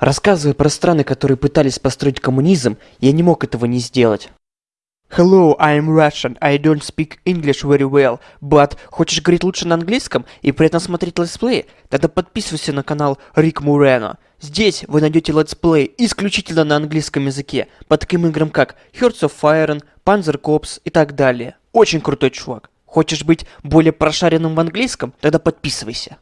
Рассказывая про страны, которые пытались построить коммунизм, я не мог этого не сделать. Hello, I'm Russian. I don't speak English very well, but хочешь говорить лучше на английском и при этом смотреть летсплеи? Тогда подписывайся на канал Рик Мурено. Здесь вы найдете летсплей исключительно на английском языке, по таким играм как Hearts of Iron, Panzer Corps и так далее. Очень крутой чувак. Хочешь быть более прошаренным в английском? Тогда подписывайся.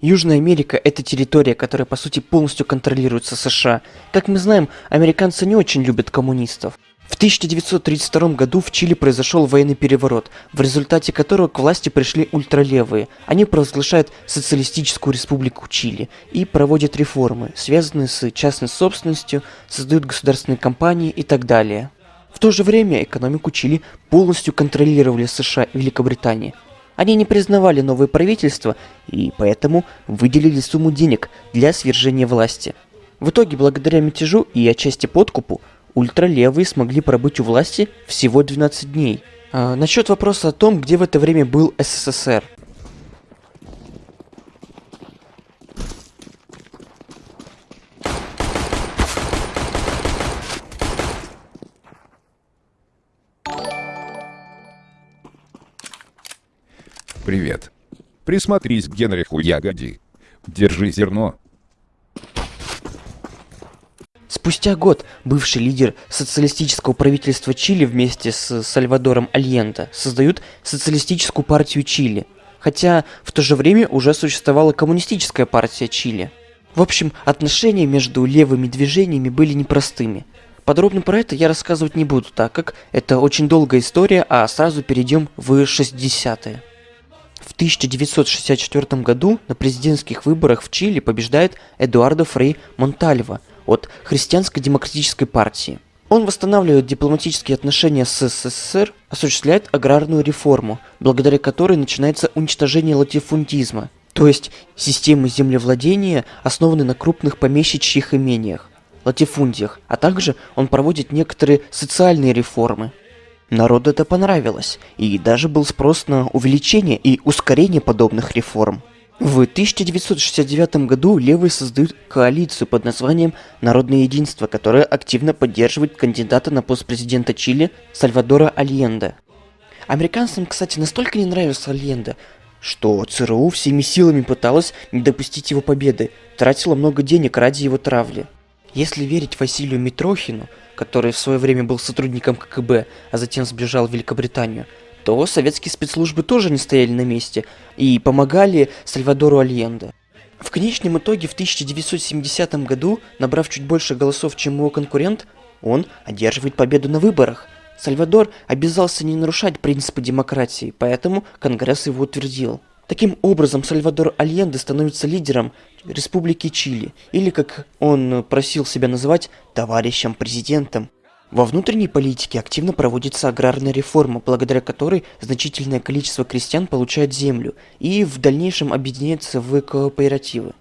Южная Америка – это территория, которая по сути полностью контролируется США. Как мы знаем, американцы не очень любят коммунистов. В 1932 году в Чили произошел военный переворот, в результате которого к власти пришли ультралевые. Они провозглашают социалистическую республику Чили и проводят реформы, связанные с частной собственностью, создают государственные компании и так далее. В то же время экономику Чили полностью контролировали США и Великобритания – они не признавали новое правительство и поэтому выделили сумму денег для свержения власти. В итоге, благодаря мятежу и отчасти подкупу, ультралевые смогли пробыть у власти всего 12 дней. А, насчет вопроса о том, где в это время был СССР. Привет. Присмотрись к Генриху Ягоди. Держи зерно. Спустя год бывший лидер социалистического правительства Чили вместе с Сальвадором Альенто создают социалистическую партию Чили, хотя в то же время уже существовала коммунистическая партия Чили. В общем, отношения между левыми движениями были непростыми. Подробно про это я рассказывать не буду, так как это очень долгая история, а сразу перейдем в 60-е. В 1964 году на президентских выборах в Чили побеждает Эдуардо Фрей Монтальва от Христианской демократической партии. Он восстанавливает дипломатические отношения с СССР, осуществляет аграрную реформу, благодаря которой начинается уничтожение латифундизма, то есть системы землевладения, основанной на крупных помещичьих имениях, латифундиях, а также он проводит некоторые социальные реформы, Народу это понравилось, и даже был спрос на увеличение и ускорение подобных реформ. В 1969 году левые создают коалицию под названием «Народное единство», которая активно поддерживает кандидата на пост президента Чили Сальвадора Альенде. Американцам, кстати, настолько не нравился Альенде, что ЦРУ всеми силами пыталась не допустить его победы, тратила много денег ради его травли. Если верить Василию Митрохину, который в свое время был сотрудником КГБ, а затем сбежал в Великобританию, то советские спецслужбы тоже не стояли на месте и помогали Сальвадору Альенде. В конечном итоге в 1970 году, набрав чуть больше голосов, чем его конкурент, он одерживает победу на выборах. Сальвадор обязался не нарушать принципы демократии, поэтому Конгресс его утвердил. Таким образом, Сальвадор Альенде становится лидером Республики Чили, или, как он просил себя называть, товарищем-президентом. Во внутренней политике активно проводится аграрная реформа, благодаря которой значительное количество крестьян получают землю и в дальнейшем объединяются в кооперативы.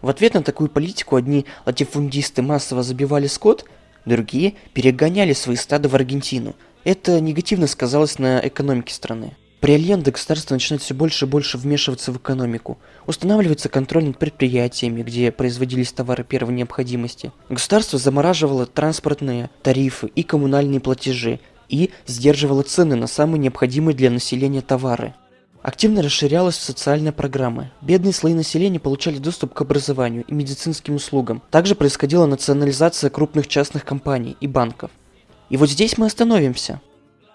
В ответ на такую политику одни латифундисты массово забивали скот, другие перегоняли свои стада в Аргентину. Это негативно сказалось на экономике страны. При Альенде государство начинает все больше и больше вмешиваться в экономику. Устанавливается контроль над предприятиями, где производились товары первой необходимости. Государство замораживало транспортные тарифы и коммунальные платежи и сдерживало цены на самые необходимые для населения товары. Активно расширялась социальная программа. Бедные слои населения получали доступ к образованию и медицинским услугам. Также происходила национализация крупных частных компаний и банков. И вот здесь мы остановимся.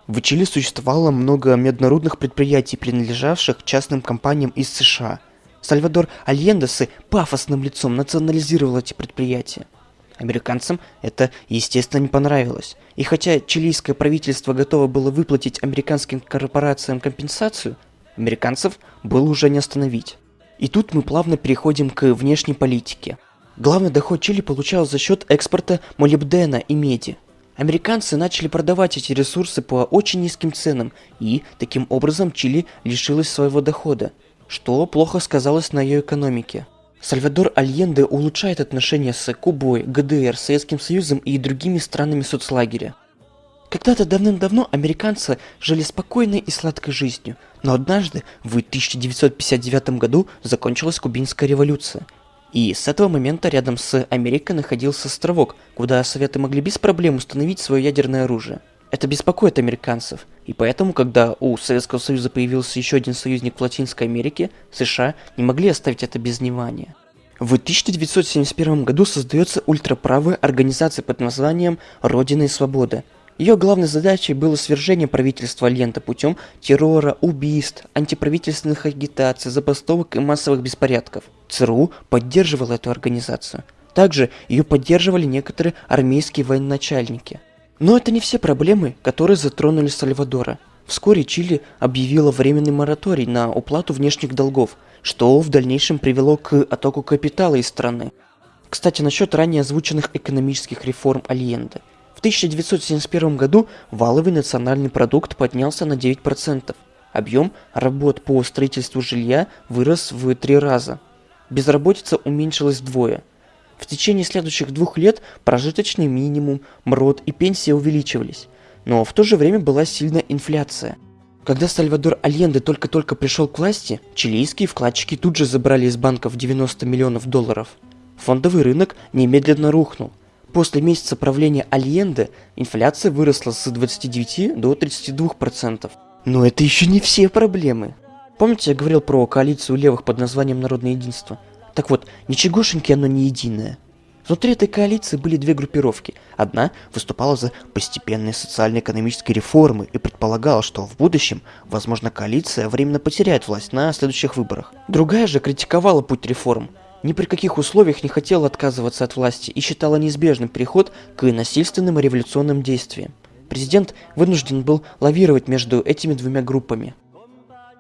В Чили существовало много меднорудных предприятий, принадлежавших частным компаниям из США. Сальвадор Альенде с пафосным лицом национализировал эти предприятия. Американцам это, естественно, не понравилось. И хотя чилийское правительство готово было выплатить американским корпорациям компенсацию, американцев было уже не остановить. И тут мы плавно переходим к внешней политике. Главный доход Чили получал за счет экспорта молибдена и меди – Американцы начали продавать эти ресурсы по очень низким ценам, и таким образом Чили лишилась своего дохода, что плохо сказалось на ее экономике. Сальвадор Альенде улучшает отношения с Кубой, ГДР, Советским Союзом и другими странами соцлагеря. Когда-то давным-давно американцы жили спокойной и сладкой жизнью, но однажды, в 1959 году, закончилась Кубинская революция. И с этого момента рядом с Америкой находился островок, куда Советы могли без проблем установить свое ядерное оружие. Это беспокоит американцев, и поэтому, когда у Советского Союза появился еще один союзник в Латинской Америке, США не могли оставить это без внимания. В 1971 году создается ультраправая организация под названием «Родина и свобода», ее главной задачей было свержение правительства Альента путем террора, убийств, антиправительственных агитаций, забастовок и массовых беспорядков. ЦРУ поддерживала эту организацию. Также ее поддерживали некоторые армейские военачальники. Но это не все проблемы, которые затронули Сальвадора. Вскоре Чили объявила временный мораторий на уплату внешних долгов, что в дальнейшем привело к оттоку капитала из страны. Кстати, насчет ранее озвученных экономических реформ Альенде. В 1971 году валовый национальный продукт поднялся на 9%. Объем работ по строительству жилья вырос в три раза. Безработица уменьшилась вдвое. В течение следующих двух лет прожиточный минимум, МРОД и пенсия увеличивались. Но в то же время была сильная инфляция. Когда Сальвадор Альенде только-только пришел к власти, чилийские вкладчики тут же забрали из банков 90 миллионов долларов. Фондовый рынок немедленно рухнул. После месяца правления Альенде инфляция выросла с 29 до 32%. Но это еще не все проблемы. Помните, я говорил про коалицию левых под названием Народное единство? Так вот, ничегошеньки оно не единое. Внутри этой коалиции были две группировки. Одна выступала за постепенные социально-экономические реформы и предполагала, что в будущем, возможно, коалиция временно потеряет власть на следующих выборах. Другая же критиковала путь реформ, ни при каких условиях не хотела отказываться от власти и считала неизбежным переход к насильственным революционным действиям. Президент вынужден был лавировать между этими двумя группами.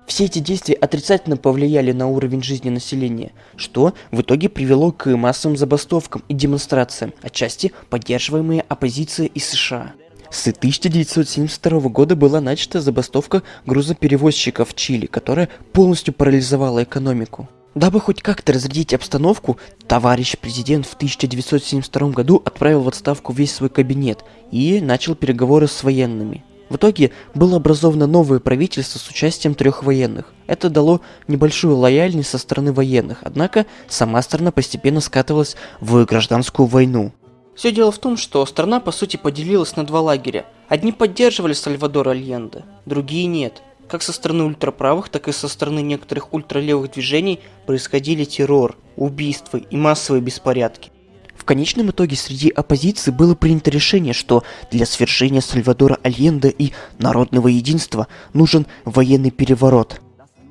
Все эти действия отрицательно повлияли на уровень жизни населения, что в итоге привело к массовым забастовкам и демонстрациям, отчасти поддерживаемые оппозицией из США. С 1972 года была начата забастовка грузоперевозчиков в Чили, которая полностью парализовала экономику. Дабы хоть как-то разрядить обстановку, товарищ президент в 1972 году отправил в отставку весь свой кабинет и начал переговоры с военными. В итоге было образовано новое правительство с участием трех военных. Это дало небольшую лояльность со стороны военных, однако сама страна постепенно скатывалась в гражданскую войну. Все дело в том, что страна по сути поделилась на два лагеря. Одни поддерживали Сальвадора Альенде, другие нет. Как со стороны ультраправых, так и со стороны некоторых ультралевых движений происходили террор, убийства и массовые беспорядки. В конечном итоге среди оппозиции было принято решение, что для свержения Сальвадора Альенде и народного единства нужен военный переворот.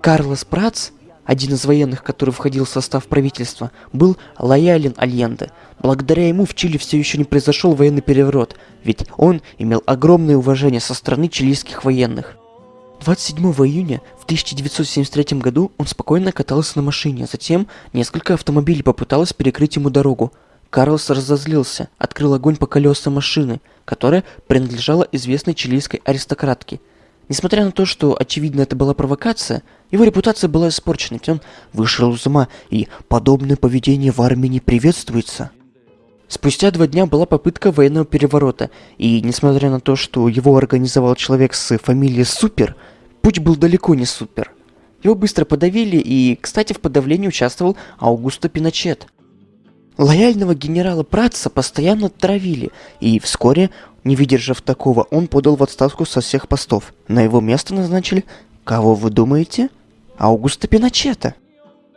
Карлос Прац, один из военных, который входил в состав правительства, был лоялен Альенде. Благодаря ему в Чили все еще не произошел военный переворот, ведь он имел огромное уважение со стороны чилийских военных. 27 июня в 1973 году он спокойно катался на машине, затем несколько автомобилей попыталось перекрыть ему дорогу. Карлос разозлился, открыл огонь по колесам машины, которая принадлежала известной чилийской аристократке. Несмотря на то, что очевидно это была провокация, его репутация была испорчена, ведь он вышел из ума, и подобное поведение в армии не приветствуется. Спустя два дня была попытка военного переворота, и несмотря на то, что его организовал человек с фамилией Супер, путь был далеко не супер. Его быстро подавили, и, кстати, в подавлении участвовал Аугусто Пиночет. Лояльного генерала Пратца постоянно травили, и вскоре, не выдержав такого, он подал в отставку со всех постов. На его место назначили, кого вы думаете? Аугусто Пиночета.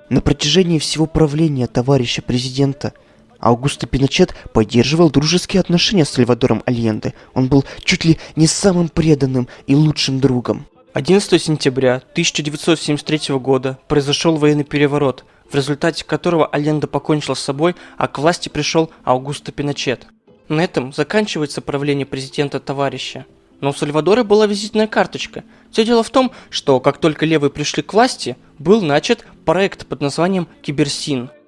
На протяжении всего правления товарища президента – Аугусто Пиночет поддерживал дружеские отношения с Сальвадором Альенде. Он был чуть ли не самым преданным и лучшим другом. 11 сентября 1973 года произошел военный переворот, в результате которого Альенде покончил с собой, а к власти пришел Аугусто Пиночет. На этом заканчивается правление президента товарища. Но у Сальвадора была визитная карточка. Все дело в том, что как только левые пришли к власти, был начат проект под названием Киберсин –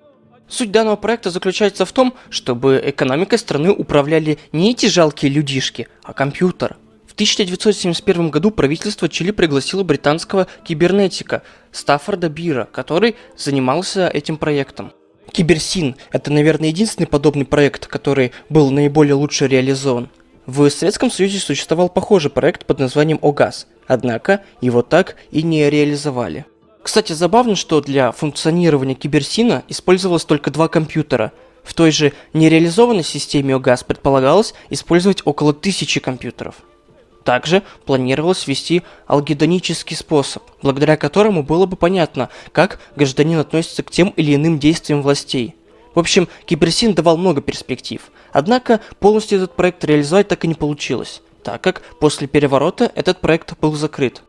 Суть данного проекта заключается в том, чтобы экономикой страны управляли не эти жалкие людишки, а компьютер. В 1971 году правительство Чили пригласило британского кибернетика Стаффорда Бира, который занимался этим проектом. Киберсин – это, наверное, единственный подобный проект, который был наиболее лучше реализован. В Советском Союзе существовал похожий проект под названием ОГАЗ, однако его так и не реализовали. Кстати, забавно, что для функционирования Киберсина использовалось только два компьютера. В той же нереализованной системе ОГАЗ предполагалось использовать около тысячи компьютеров. Также планировалось ввести алгедонический способ, благодаря которому было бы понятно, как гражданин относится к тем или иным действиям властей. В общем, Киберсин давал много перспектив, однако полностью этот проект реализовать так и не получилось, так как после переворота этот проект был закрыт.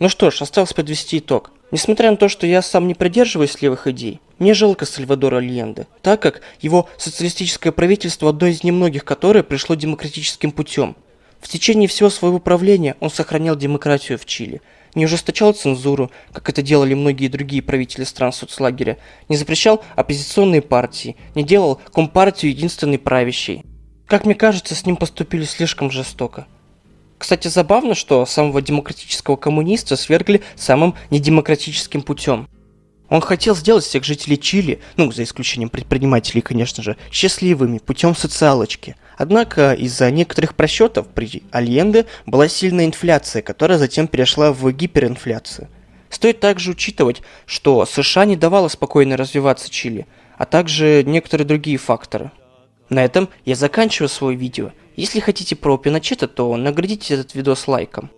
Ну что ж, осталось подвести итог. Несмотря на то, что я сам не придерживаюсь левых идей, мне жалко Сальвадора Альенде, так как его социалистическое правительство одно из немногих, которое пришло демократическим путем. В течение всего своего правления он сохранял демократию в Чили, не ужесточал цензуру, как это делали многие другие правители стран соцлагеря, не запрещал оппозиционные партии, не делал компартию единственной правящей. Как мне кажется, с ним поступили слишком жестоко. Кстати, забавно, что самого демократического коммуниста свергли самым недемократическим путем. Он хотел сделать всех жителей Чили, ну, за исключением предпринимателей, конечно же, счастливыми путем социалочки. Однако из-за некоторых просчетов при Альенде была сильная инфляция, которая затем перешла в гиперинфляцию. Стоит также учитывать, что США не давала спокойно развиваться Чили, а также некоторые другие факторы. На этом я заканчиваю свое видео. Если хотите про Пиночета, то наградите этот видос лайком.